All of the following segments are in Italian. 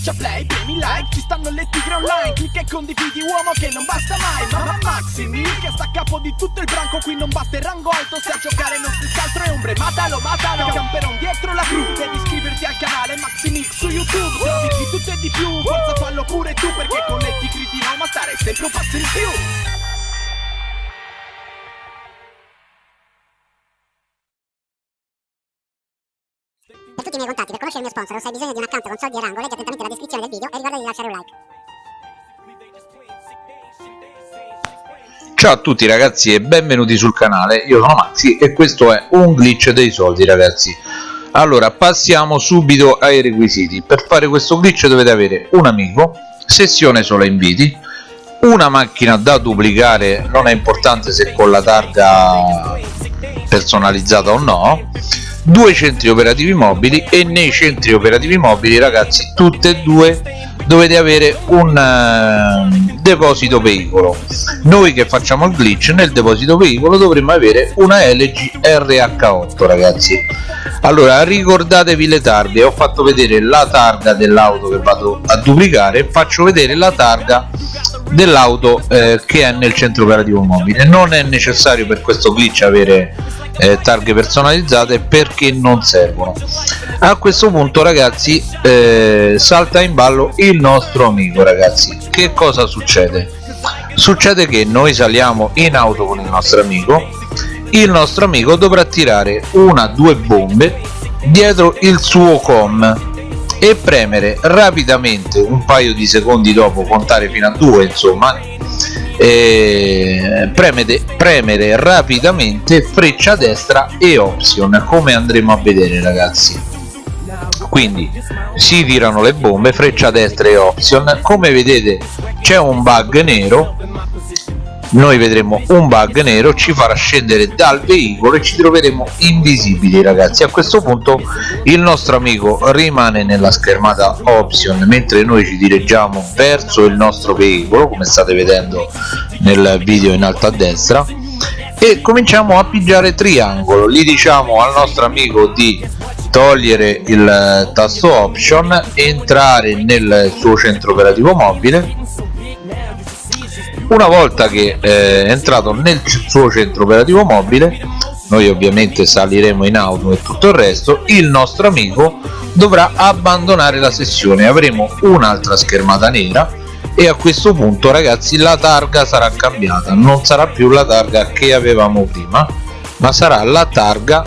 Schiaccia play, premi like, ci stanno le tigre online Clicca e condividi uomo che non basta mai Mamma Maximi che sta a capo di tutto il branco Qui non basta il rango alto, se a giocare non si altro è ombre Matalo, matalo, camperon dietro la cru Devi iscriverti al canale Maximix su YouTube Trovi di tutto e di più, forza fallo pure tu Perché con le tigre di Roma stare sempre un passo in più tutti i miei contatti, per conoscere il mio sponsor o se hai bisogno di un account con soldi e rango, leggi attentamente la descrizione del video e ricorda di lasciare un like. Ciao a tutti ragazzi e benvenuti sul canale, io sono Maxi e questo è un glitch dei soldi ragazzi. Allora passiamo subito ai requisiti, per fare questo glitch dovete avere un amico, sessione solo inviti una macchina da duplicare, non è importante se con la targa personalizzata o no due centri operativi mobili e nei centri operativi mobili ragazzi tutte e due dovete avere un uh, deposito veicolo. Noi che facciamo il glitch nel deposito veicolo dovremmo avere una LG RH8 ragazzi. Allora ricordatevi le targhe. Ho fatto vedere la targa dell'auto che vado a duplicare. Faccio vedere la targa dell'auto eh, che è nel centro operativo mobile. Non è necessario per questo glitch avere eh, targhe personalizzate perché non servono. A questo punto ragazzi eh, salta in ballo il nostro amico ragazzi. Che cosa succede? Succede che noi saliamo in auto con il nostro amico. Il nostro amico dovrà tirare una due bombe dietro il suo com e premere rapidamente un paio di secondi dopo contare fino a due insomma eh, premere, premere rapidamente freccia destra e option come andremo a vedere ragazzi. Quindi si tirano le bombe freccia destra e option. Come vedete c'è un bug nero noi vedremo un bug nero ci farà scendere dal veicolo e ci troveremo invisibili ragazzi. A questo punto il nostro amico rimane nella schermata option mentre noi ci dirigiamo verso il nostro veicolo come state vedendo nel video in alto a destra e cominciamo a pigiare triangolo. Gli diciamo al nostro amico di togliere il tasto option entrare nel suo centro operativo mobile una volta che eh, è entrato nel suo centro operativo mobile noi ovviamente saliremo in auto e tutto il resto il nostro amico dovrà abbandonare la sessione. Avremo un'altra schermata nera e a questo punto ragazzi la targa sarà cambiata. Non sarà più la targa che avevamo prima ma sarà la targa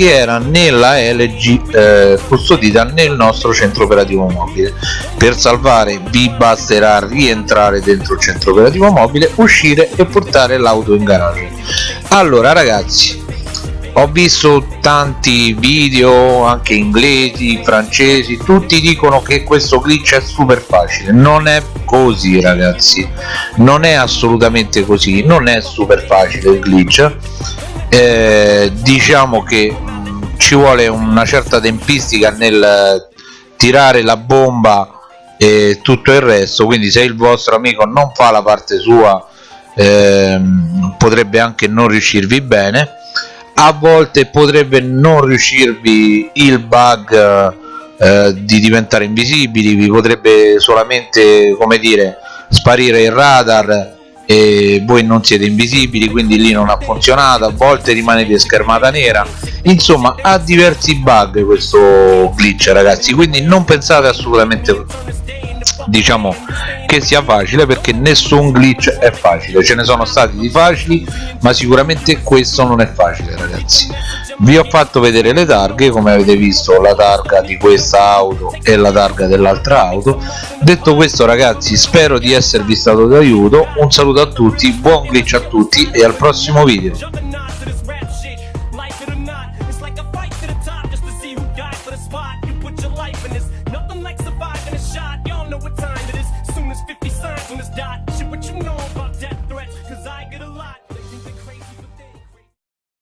che era nella LG eh, custodita nel nostro centro operativo mobile. Per salvare vi basterà rientrare dentro il centro operativo mobile uscire e portare l'auto in garage. Allora ragazzi ho visto tanti video anche inglesi francesi tutti dicono che questo glitch è super facile. Non è così ragazzi. Non è assolutamente così. Non è super facile il glitch. Eh, diciamo che ci vuole una certa tempistica nel tirare la bomba e tutto il resto. Quindi se il vostro amico non fa la parte sua ehm, potrebbe anche non riuscirvi bene. A volte potrebbe non riuscirvi il bug eh, di diventare invisibili vi potrebbe solamente come dire sparire il radar e voi non siete invisibili quindi lì non ha funzionato a volte rimanete schermata nera. Insomma ha diversi bug questo glitch ragazzi quindi non pensate assolutamente diciamo che sia facile perché nessun glitch è facile. Ce ne sono stati di facili ma sicuramente questo non è facile ragazzi vi ho fatto vedere le targhe come avete visto la targa di questa auto e la targa dell'altra auto. Detto questo ragazzi spero di esservi stato d'aiuto. Un saluto a tutti buon glitch a tutti e al prossimo video